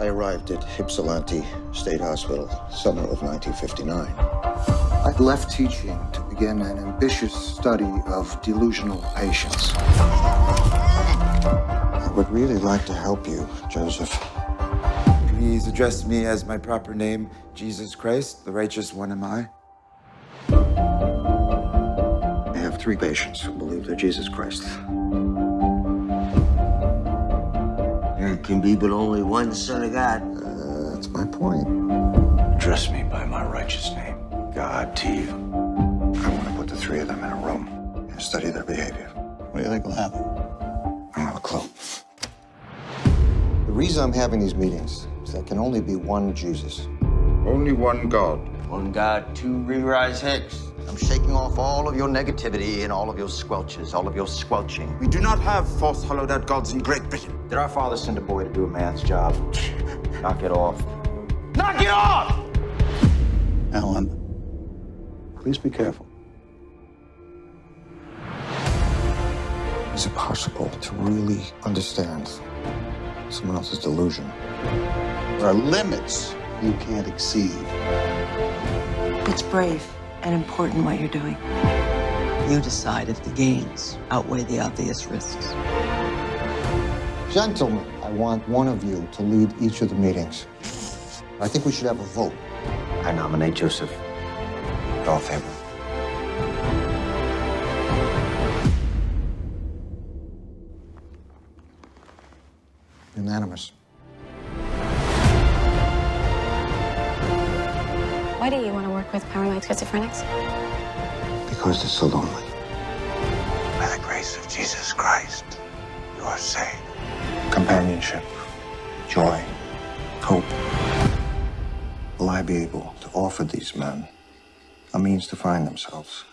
I arrived at Ypsilanti State Hospital, summer of 1959. I left teaching to begin an ambitious study of delusional patients. I would really like to help you, Joseph. Please address me as my proper name, Jesus Christ, the righteous one am I. I have three patients who believe they're Jesus Christ. Can be but only one Son of God. Uh, that's my point. Address me by my righteous name, God to you. I want to put the three of them in a room and study their behavior. What do you think will happen? I don't have a clue. The reason I'm having these meetings is there can only be one Jesus. Only one God. One God, two re-rise Hicks. I'm shaking off all of your negativity and all of your squelches, all of your squelching. We do not have false hollowed out gods in Great Britain. Did our father send a boy to do a man's job? Knock it off. Knock it off! Alan, please be careful. Is it possible to really understand someone else's delusion? There are limits you can't exceed. It's brave and important what you're doing. You decide if the gains outweigh the obvious risks. Gentlemen, I want one of you to lead each of the meetings. I think we should have a vote. I nominate Joseph. All in favor? Unanimous. Why do you want to work with paranoid schizophrenics? Because they're so lonely. By the grace of Jesus Christ, you are saved. Companionship, joy, hope. Will I be able to offer these men a means to find themselves?